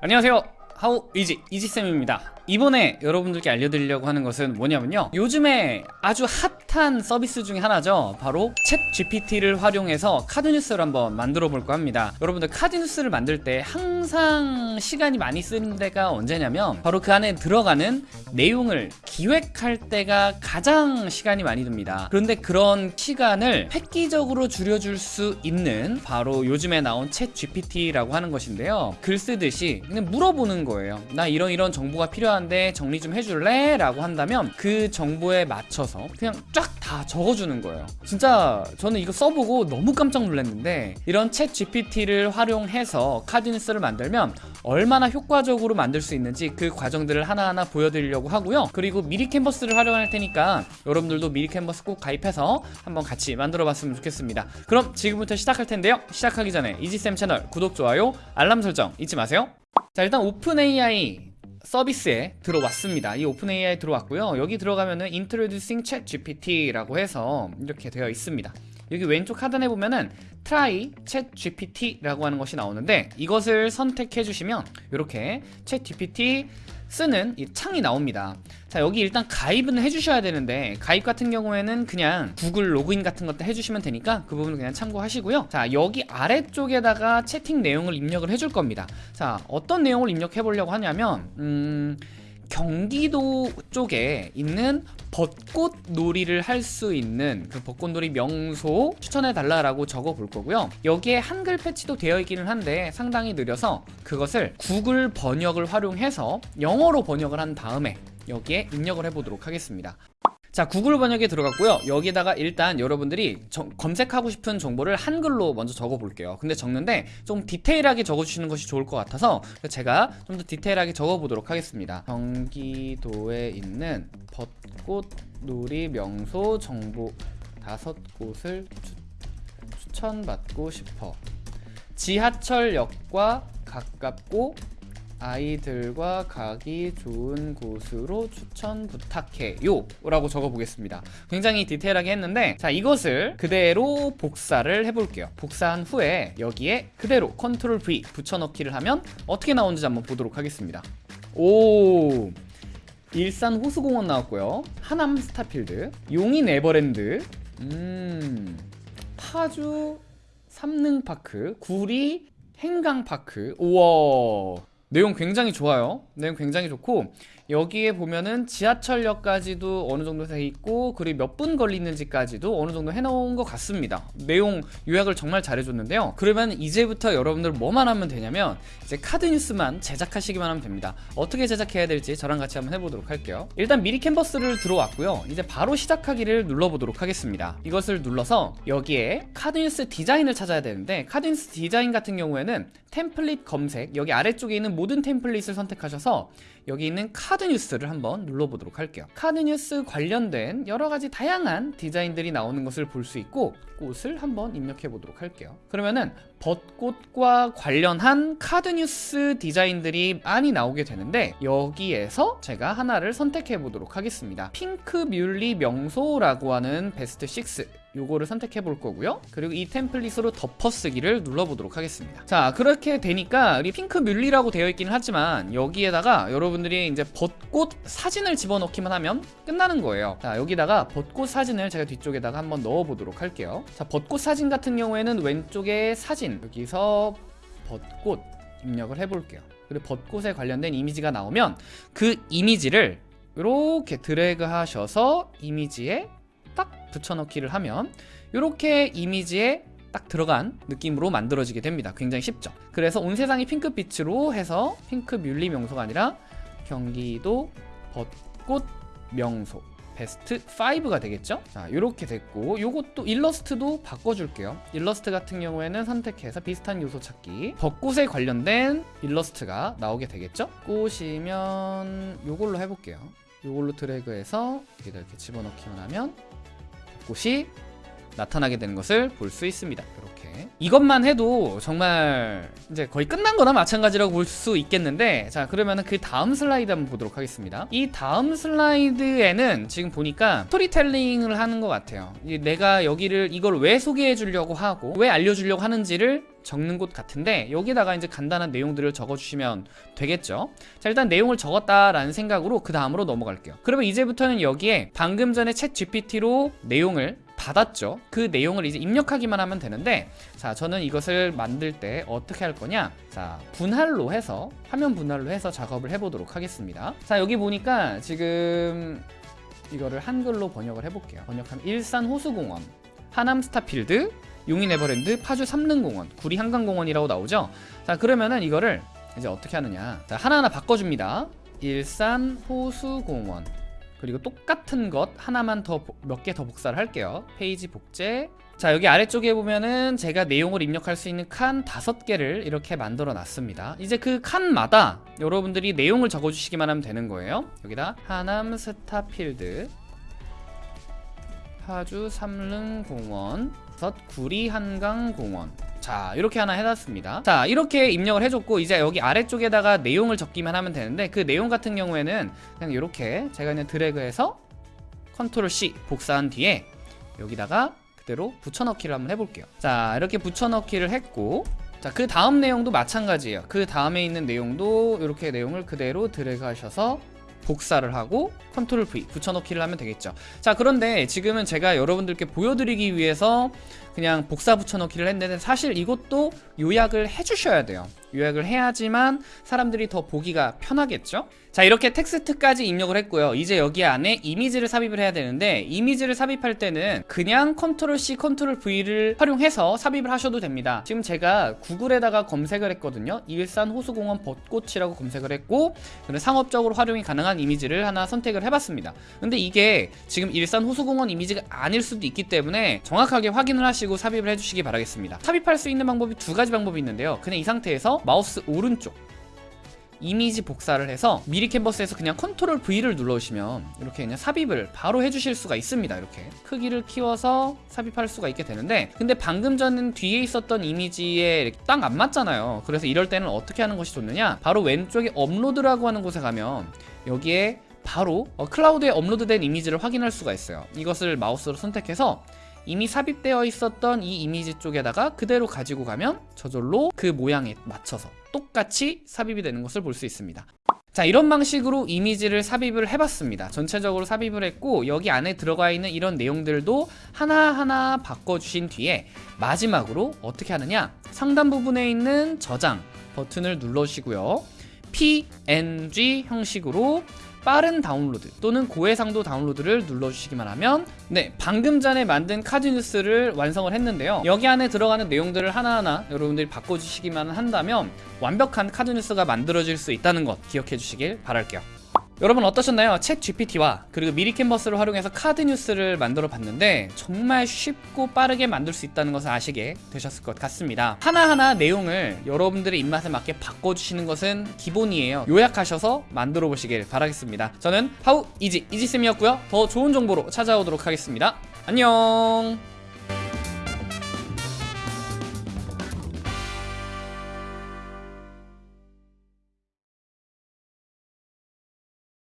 안녕하세요. 하우 이지 이지쌤입니다. 이번에 여러분들께 알려드리려고 하는 것은 뭐냐면요. 요즘에 아주 핫한 서비스 중에 하나죠. 바로 챗 GPT를 활용해서 카드뉴스를 한번 만들어 볼까 합니다. 여러분들 카드뉴스를 만들 때 항상 시간이 많이 쓰는 데가 언제냐면 바로 그 안에 들어가는 내용을 기획할 때가 가장 시간이 많이 듭니다. 그런데 그런 시간을 획기적으로 줄여줄 수 있는 바로 요즘에 나온 챗 GPT라고 하는 것인데요. 글 쓰듯이 그냥 물어보는 거예요 나 이런 이런 정보가 필요한데 정리 좀 해줄래? 라고 한다면 그 정보에 맞춰서 그냥 쫙 다 적어주는 거예요. 진짜 저는 이거 써보고 너무 깜짝 놀랐는데 이런 챗 GPT를 활용해서 카드뉴스를 만들면 얼마나 효과적으로 만들 수 있는지 그 과정들을 하나하나 보여드리려고 하고요. 그리고 미리 캔버스를 활용할 테니까 여러분들도 미리 캔버스 꼭 가입해서 한번 같이 만들어 봤으면 좋겠습니다. 그럼 지금부터 시작할 텐데요. 시작하기 전에 이지쌤 채널 구독, 좋아요, 알람 설정 잊지 마세요. 자 일단 Open AI 서비스에 들어왔습니다. 이 Open AI 들어왔고요. 여기 들어가면은 Introducing Chat GPT라고 해서 이렇게 되어 있습니다. 여기 왼쪽 하단에 보면은 Try Chat GPT라고 하는 것이 나오는데 이것을 선택해 주시면 이렇게 Chat GPT 쓰는 이 창이 나옵니다. 자 여기 일단 가입은 해주셔야 되는데 가입 같은 경우에는 그냥 구글 로그인 같은 것도 해주시면 되니까 그 부분은 그냥 참고하시고요. 자 여기 아래쪽에다가 채팅 내용을 입력을 해줄 겁니다. 자 어떤 내용을 입력해 보려고 하냐면 음... 경기도 쪽에 있는 벚꽃 놀이를 할 수 있는 그 벚꽃놀이 명소 추천해 달라라고 적어 볼 거고요. 여기에 한글 패치도 되어 있기는 한데 상당히 느려서 그것을 구글 번역을 활용해서 영어로 번역을 한 다음에 여기에 입력을 해 보도록 하겠습니다 자 구글 번역에 들어갔고요. 여기다가 일단 여러분들이 저, 검색하고 싶은 정보를 한글로 먼저 적어 볼게요. 근데 적는데 좀 디테일하게 적어 주시는 것이 좋을 것 같아서 제가 좀 더 디테일하게 적어 보도록 하겠습니다. 경기도에 있는 벚꽃 놀이 명소 정보 다섯 곳을 추, 추천받고 싶어. 지하철역과 가깝고 아이들과 가기 좋은 곳으로 추천 부탁해요. 라고 적어보겠습니다. 굉장히 디테일하게 했는데 자 이것을 그대로 복사를 해볼게요. 복사한 후에 여기에 그대로 컨트롤 V 붙여넣기를 하면 어떻게 나오는지 한번 보도록 하겠습니다. 오! 일산 호수공원 나왔고요. 하남 스타필드 용인 에버랜드 음 파주 삼릉파크 구리 한강파크. 우와 내용 굉장히 좋아요. 내용 굉장히 좋고 여기에 보면은 지하철역까지도 어느 정도 돼 있고 그리고 몇 분 걸리는지까지도 어느 정도 해놓은 것 같습니다. 내용 요약을 정말 잘해줬는데요. 그러면 이제부터 여러분들 뭐만 하면 되냐면 이제 카드 뉴스만 제작하시기만 하면 됩니다. 어떻게 제작해야 될지 저랑 같이 한번 해보도록 할게요. 일단 미리 캔버스를 들어왔고요. 이제 바로 시작하기를 눌러보도록 하겠습니다. 이것을 눌러서 여기에 카드 뉴스 디자인을 찾아야 되는데 카드 뉴스 디자인 같은 경우에는 템플릿 검색 여기 아래쪽에 있는 모든 템플릿을 선택하셔서 여기 있는 카드 뉴스를 한번 눌러보도록 할게요. 카드 뉴스 관련된 여러가지 다양한 디자인들이 나오는 것을 볼 수 있고 꽃을 한번 입력해 보도록 할게요. 그러면은 벚꽃과 관련한 카드 뉴스 디자인들이 많이 나오게 되는데 여기에서 제가 하나를 선택해 보도록 하겠습니다. 핑크 뮬리 명소라고 하는 베스트 6 요거를 선택해 볼 거고요. 그리고 이 템플릿으로 덮어쓰기를 눌러보도록 하겠습니다. 자 그렇게 되니까 우리 핑크 뮬리라고 되어 있기는 하지만 여기에다가 여러분들이 이제 벚꽃 사진을 집어넣기만 하면 끝나는 거예요. 자 여기다가 벚꽃 사진을 제가 뒤쪽에다가 한번 넣어 보도록 할게요. 자 벚꽃 사진 같은 경우에는 왼쪽에 사진 여기서 벚꽃 입력을 해 볼게요. 그리고 벚꽃에 관련된 이미지가 나오면 그 이미지를 이렇게 드래그 하셔서 이미지에 딱 붙여넣기를 하면 이렇게 이미지에 딱 들어간 느낌으로 만들어지게 됩니다. 굉장히 쉽죠? 그래서 온 세상이 핑크빛으로 해서 핑크 뮬리 명소가 아니라 경기도 벚꽃 명소 베스트 5가 되겠죠? 자 이렇게 됐고 요것도 일러스트도 바꿔줄게요. 일러스트 같은 경우에는 선택해서 비슷한 요소 찾기. 벚꽃에 관련된 일러스트가 나오게 되겠죠? 꽃이면 요걸로 해볼게요. 요걸로 드래그해서 이렇게 집어넣기만 하면 벚꽃이 나타나게 되는 것을 볼 수 있습니다. 이렇게 이것만 해도 정말 이제 거의 끝난 거나 마찬가지라고 볼 수 있겠는데 자 그러면은 그 다음 슬라이드 한번 보도록 하겠습니다. 이 다음 슬라이드에는 지금 보니까 스토리텔링을 하는 것 같아요. 이 내가 여기를 이걸 왜 소개해 주려고 하고 왜 알려주려고 하는지를 적는 곳 같은데 여기다가 이제 간단한 내용들을 적어주시면 되겠죠. 자 일단 내용을 적었다라는 생각으로 그 다음으로 넘어갈게요. 그러면 이제부터는 여기에 방금 전에 챗 GPT로 내용을 받았죠. 그 내용을 이제 입력하기만 하면 되는데 자 저는 이것을 만들 때 어떻게 할 거냐 자 분할로 해서 화면 분할로 해서 작업을 해보도록 하겠습니다. 자 여기 보니까 지금 이거를 한글로 번역을 해볼게요. 번역하면 일산 호수공원 하남 스타필드 용인 에버랜드, 파주 삼릉공원, 구리 한강공원이라고 나오죠. 자 그러면은 이거를 이제 어떻게 하느냐. 자 하나하나 바꿔줍니다. 일산 호수공원 그리고 똑같은 것 하나만 더 몇 개 더 복사를 할게요. 페이지 복제. 자 여기 아래쪽에 보면은 제가 내용을 입력할 수 있는 칸 다섯 개를 이렇게 만들어 놨습니다. 이제 그 칸마다 여러분들이 내용을 적어주시기만 하면 되는 거예요. 여기다 하남 스타필드 파주 삼릉공원 섯 구리 한강공원 자 이렇게 하나 해놨습니다. 자 이렇게 입력을 해줬고 이제 여기 아래쪽에다가 내용을 적기만 하면 되는데 그 내용 같은 경우에는 그냥 이렇게 제가 그냥 드래그해서 컨트롤 C 복사한 뒤에 여기다가 그대로 붙여넣기를 한번 해볼게요. 자 이렇게 붙여넣기를 했고 자 그 다음 내용도 마찬가지예요. 그 다음에 있는 내용도 이렇게 내용을 그대로 드래그 하셔서 복사를 하고 컨트롤 V 붙여넣기를 하면 되겠죠. 자 그런데 지금은 제가 여러분들께 보여드리기 위해서 그냥 복사 붙여넣기를 했는데 사실 이것도 요약을 해주셔야 돼요. 요약을 해야지만 사람들이 더 보기가 편하겠죠? 자 이렇게 텍스트까지 입력을 했고요. 이제 여기 안에 이미지를 삽입을 해야 되는데 이미지를 삽입할 때는 그냥 컨트롤 C 컨트롤 V를 활용해서 삽입을 하셔도 됩니다. 지금 제가 구글에다가 검색을 했거든요. 일산 호수공원 벚꽃이라고 검색을 했고 상업적으로 활용이 가능한 이미지를 하나 선택을 해봤습니다. 근데 이게 지금 일산 호수공원 이미지가 아닐 수도 있기 때문에 정확하게 확인을 하시고 삽입을 해주시기 바라겠습니다. 삽입할 수 있는 방법이 두 가지 방법이 있는데요. 그냥 이 상태에서 마우스 오른쪽 이미지 복사를 해서 미리 캔버스에서 그냥 컨트롤 V를 눌러주시면 이렇게 그냥 삽입을 바로 해주실 수가 있습니다 이렇게. 크기를 키워서 삽입할 수가 있게 되는데 근데 방금 전은 뒤에 있었던 이미지에 딱 안 맞잖아요. 그래서 이럴 때는 어떻게 하는 것이 좋느냐? 바로 왼쪽에 업로드라고 하는 곳에 가면 여기에 바로 어, 클라우드에 업로드된 이미지를 확인할 수가 있어요. 이것을 마우스로 선택해서 이미 삽입되어 있었던 이 이미지 쪽에다가 그대로 가지고 가면 저절로 그 모양에 맞춰서 똑같이 삽입이 되는 것을 볼 수 있습니다. 자 이런 방식으로 이미지를 삽입을 해봤습니다. 전체적으로 삽입을 했고 여기 안에 들어가 있는 이런 내용들도 하나하나 바꿔주신 뒤에 마지막으로 어떻게 하느냐? 상단 부분에 있는 저장 버튼을 눌러주시고요. PNG 형식으로 빠른 다운로드 또는 고해상도 다운로드를 눌러주시기만 하면 네 방금 전에 만든 카드 뉴스를 완성을 했는데요. 여기 안에 들어가는 내용들을 하나하나 여러분들이 바꿔주시기만 한다면 완벽한 카드 뉴스가 만들어질 수 있다는 것 기억해 주시길 바랄게요 여러분 어떠셨나요? 챗 GPT와 그리고 미리 캔버스를 활용해서 카드 뉴스를 만들어 봤는데 정말 쉽고 빠르게 만들 수 있다는 것을 아시게 되셨을 것 같습니다. 하나하나 내용을 여러분들의 입맛에 맞게 바꿔주시는 것은 기본이에요. 요약하셔서 만들어 보시길 바라겠습니다. 저는 How Easy 이지쌤이었고요. 더 좋은 정보로 찾아오도록 하겠습니다. 안녕